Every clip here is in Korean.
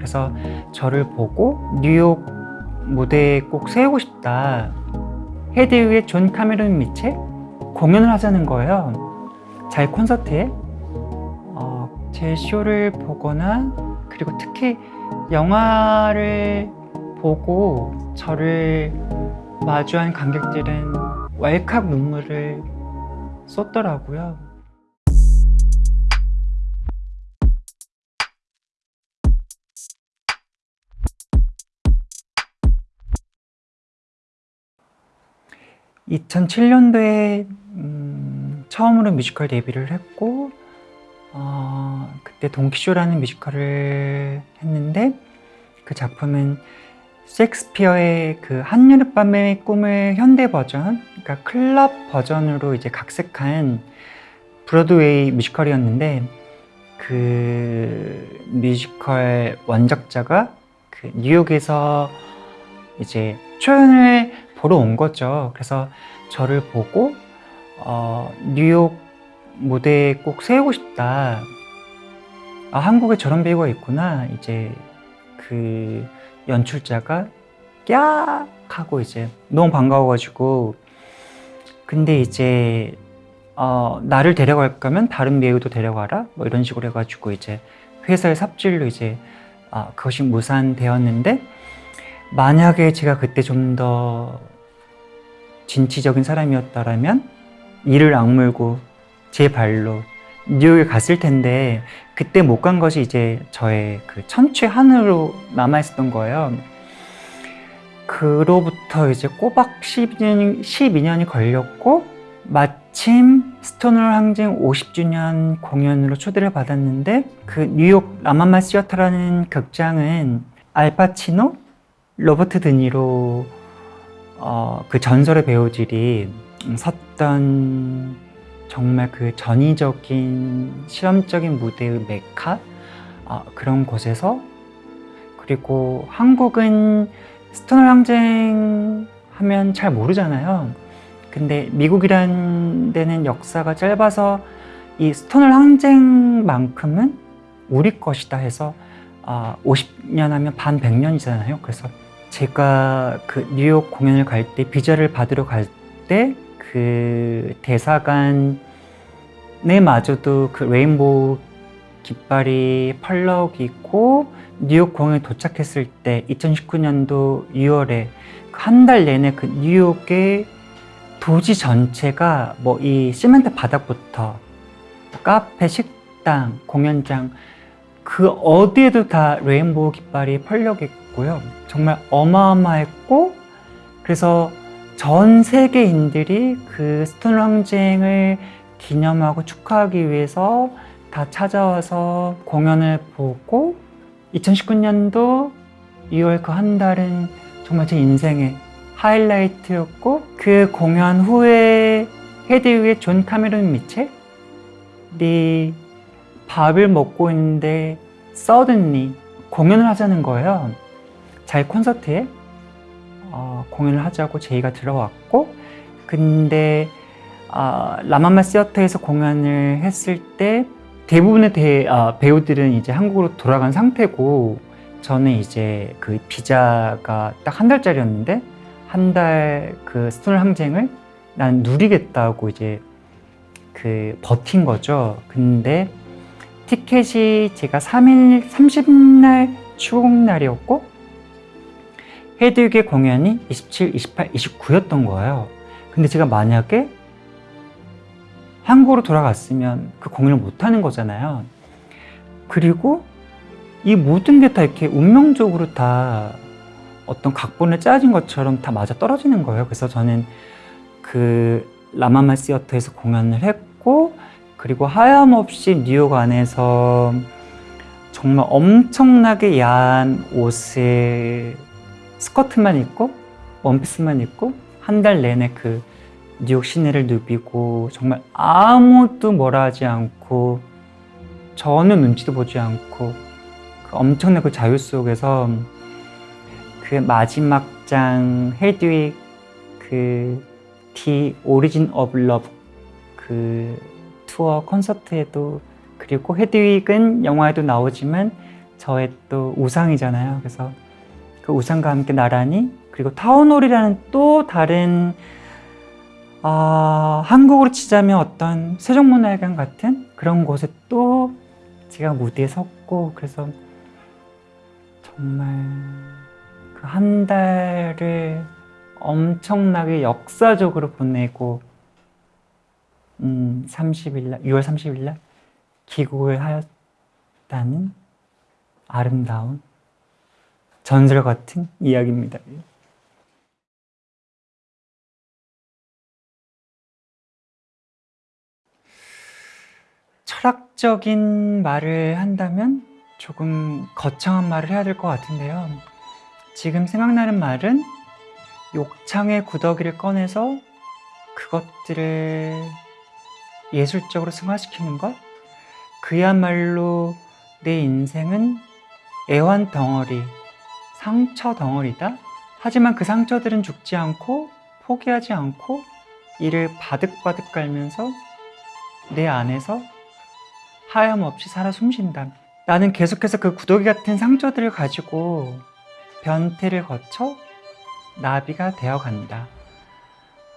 그래서 저를 보고 뉴욕 무대에 꼭 세우고 싶다. 헤드윅의 존 카메론 미첼 공연을 하자는 거예요. 자기 콘서트에 어, 제 쇼를 보거나 그리고 특히 영화를 보고 저를 마주한 관객들은 왈칵 눈물을 쏟더라고요. (2007년도에) 음, 처음으로 뮤지컬 데뷔를 했고 어, 그때 동키쇼라는 뮤지컬을 했는데 그 작품은 셰익스피어의 그 한여름밤의 꿈을 현대 버전, 그러니까 클럽 버전으로 이제 각색한 브로드웨이 뮤지컬이었는데 그 뮤지컬 원작자가 그 뉴욕에서 이제 초연을 보러 온 거죠. 그래서 저를 보고 어, 뉴욕 무대에 꼭 세우고 싶다. 아, 한국에 저런 배우가 있구나. 이제 그 연출자가 꺄 하고 이제 너무 반가워가지고 근데 이제 어, 나를 데려갈 거면 다른 배우도 데려가라 뭐 이런 식으로 해가지고 이제 회사의 삽질로 이제 어, 그것이 무산되었는데 만약에 제가 그때 좀 더 진취적인 사람이었다면 이를 악물고 제 발로 뉴욕에 갔을 텐데 그때 못 간 것이 이제 저의 그 천추 한으로 남아 있었던 거예요. 그로부터 이제 꼬박 12년이, 12년이 걸렸고 마침 스톤월 항쟁 50주년 공연으로 초대를 받았는데 그 뉴욕 라마마 시어터라는 극장은 알파치노, 로버트 드니로 어, 그 전설의 배우들이 섰던 정말 그 전위적인 실험적인 무대의 메카 어, 그런 곳에서 그리고 한국은 스톤월 항쟁 하면 잘 모르잖아요. 근데 미국이란 데는 역사가 짧아서 이 스톤월 항쟁만큼은 우리 것이다 해서 어, 50년 하면 반 100년이잖아요. 그래서 제가 그 뉴욕 공연을 갈 때 비자를 받으러 갈 때 그 대사관에 마저도 그 레인보우 깃발이 펄럭 있고 뉴욕 공연에 도착했을 때 2019년도 6월에 한 달 내내 그 뉴욕의 도시 전체가 뭐 이 시멘트 바닥부터 카페, 식당, 공연장 그 어디에도 다 레인보우 깃발이 펄럭했고 요. 정말 어마어마했고 그래서 전 세계인들이 그 스톤 항쟁을 기념하고 축하하기 위해서 다 찾아와서 공연을 보고 2019년도 2월 그 한 달은 정말 제 인생의 하이라이트였고 그 공연 후에 헤드윅의 존 카메론 미첼이 밥을 먹고 있는데 suddenly 공연을 하자는 거예요. 자기 콘서트에 어, 공연을 하자고 제의가 들어왔고 근데 어, 라마마 시어터에서 공연을 했을 때 대부분의 대, 어, 배우들은 이제 한국으로 돌아간 상태고 저는 이제 그 비자가 딱 한 달짜리였는데 한 달 그 스톤 항쟁을 난 누리겠다고 이제 그 버틴 거죠. 근데 티켓이 제가 3일, 30날 추국날이었고 헤드윅의 공연이 27, 28, 29였던 거예요. 근데 제가 만약에 한국으로 돌아갔으면 그 공연을 못하는 거잖아요. 그리고 이 모든 게 다 이렇게 운명적으로 다 어떤 각본을 짜진 것처럼 다 맞아 떨어지는 거예요. 그래서 저는 그 라마마 시어터에서 공연을 했고 그리고 하염없이 뉴욕 안에서 정말 엄청나게 야한 옷을 스커트만 입고 원피스만 입고 한 달 내내 그 뉴욕 시내를 누비고 정말 아무도 뭐라 하지 않고 전혀 눈치도 보지 않고 그 엄청난 그 자유 속에서 그 마지막 장 헤드윅 그 The Origin of Love 그 투어 콘서트에도 그리고 헤드윅은 영화에도 나오지만 저의 또 우상이잖아요. 그래서 그 우상과 함께 나란히 그리고 타운홀이라는 또 다른 아, 한국으로 치자면 어떤 세종문화회관 같은 그런 곳에 또 제가 무대에 섰고 그래서 정말 그 한 달을 엄청나게 역사적으로 보내고 음, 30일 날, 6월 30일 날 귀국을 하였다는 아름다운 전설 같은 이야기입니다. 철학적인 말을 한다면 조금 거창한 말을 해야 될 것 같은데요. 지금 생각나는 말은 욕창의 구더기를 꺼내서 그것들을 예술적으로 승화시키는 것? 그야말로 내 인생은 애환 덩어리, 상처 덩어리다. 하지만 그 상처들은 죽지 않고 포기하지 않고 이를 바득바득 깔면서 내 안에서 하염없이 살아 숨쉰다. 나는 계속해서 그 구더기 같은 상처들을 가지고 변태를 거쳐 나비가 되어 간다.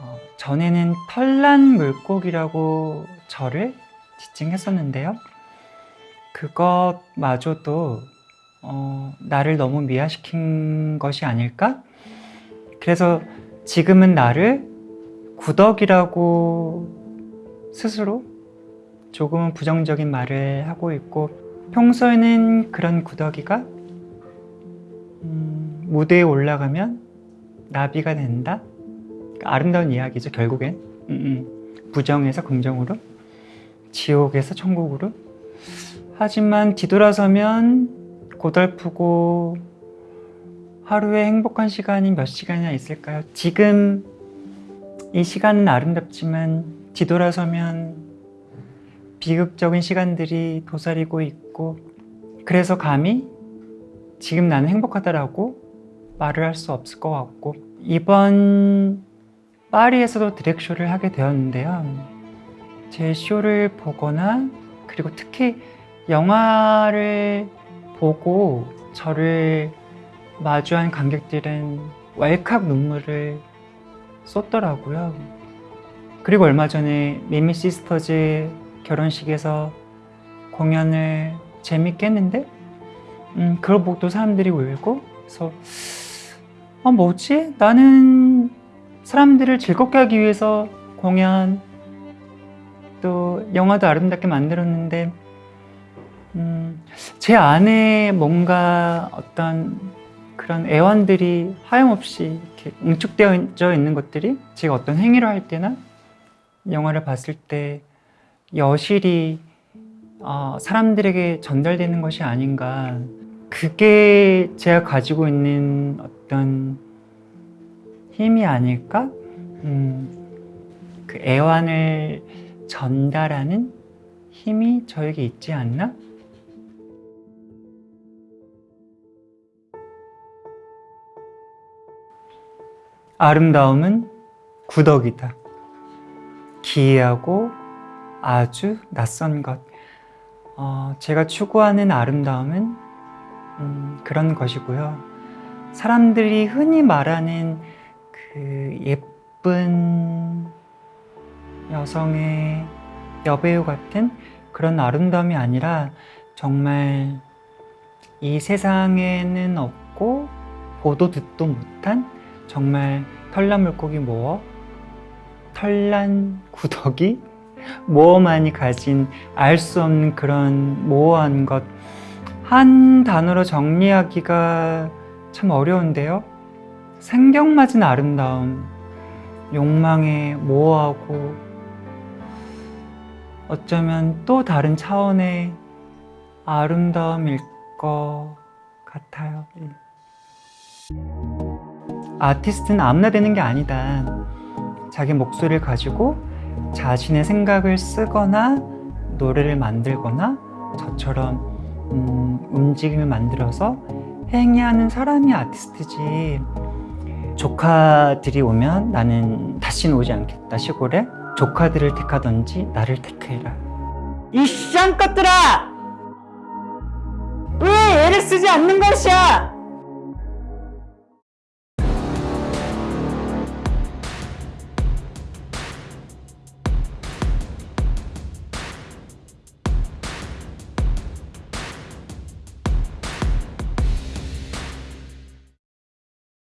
어, 전에는 털난 물고기라고 저를 지칭했었는데요. 그것마저도 어, 나를 너무 미화시킨 것이 아닐까? 그래서 지금은 나를 구덕이라고 스스로 조금은 부정적인 말을 하고 있고 평소에는 그런 구더기가 음, 무대에 올라가면 나비가 된다? 아름다운 이야기죠 결국엔 음, 음. 부정에서 긍정으로 지옥에서 천국으로 하지만 뒤돌아서면 고달프고 하루에 행복한 시간이 몇 시간이나 있을까요? 지금 이 시간은 아름답지만 뒤돌아서면 비극적인 시간들이 도사리고 있고 그래서 감히 지금 나는 행복하다라고 말을 할 수 없을 것 같고 이번 파리에서도 드랙쇼를 하게 되었는데요 제 쇼를 보거나 그리고 특히 영화를 보고 저를 마주한 관객들은 왈칵 눈물을 쏟더라고요 그리고 얼마 전에 미미 시스터즈 결혼식에서 공연을 재밌게 했는데 음, 그걸 보고 또 사람들이 울고 그래서 아 뭐지? 나는 사람들을 즐겁게 하기 위해서 공연 또 영화도 아름답게 만들었는데 음, 제 안에 뭔가 어떤 그런 애환들이 하염없이 이렇게 응축되어 있는 것들이 제가 어떤 행위를 할 때나 영화를 봤을 때 여실히 어, 사람들에게 전달되는 것이 아닌가 그게 제가 가지고 있는 어떤 힘이 아닐까? 음, 그 애환을 전달하는 힘이 저에게 있지 않나? 아름다움은 구덕이다. 기이하고 아주 낯선 것. 어, 제가 추구하는 아름다움은 음, 그런 것이고요. 사람들이 흔히 말하는 그 예쁜 여성의 여배우 같은 그런 아름다움이 아니라 정말 이 세상에는 없고 보도 듣도 못한 정말 털난 물고기 모어 털난 구더기? 모어만이 가진 알 수 없는 그런 모호한 것. 한 단어로 정리하기가 참 어려운데요. 생경맞은 아름다움. 욕망에 모호하고 어쩌면 또 다른 차원의 아름다움일 것 같아요. 예. 아티스트는 아무나 되는 게 아니다 자기 목소리를 가지고 자신의 생각을 쓰거나 노래를 만들거나 저처럼 음, 움직임을 만들어서 행위하는 사람이 아티스트지 조카들이 오면 나는 다시는 오지 않겠다 시골에 조카들을 택하던지 나를 택해라 이 쌍것들아! 왜 애를 쓰지 않는 것이야.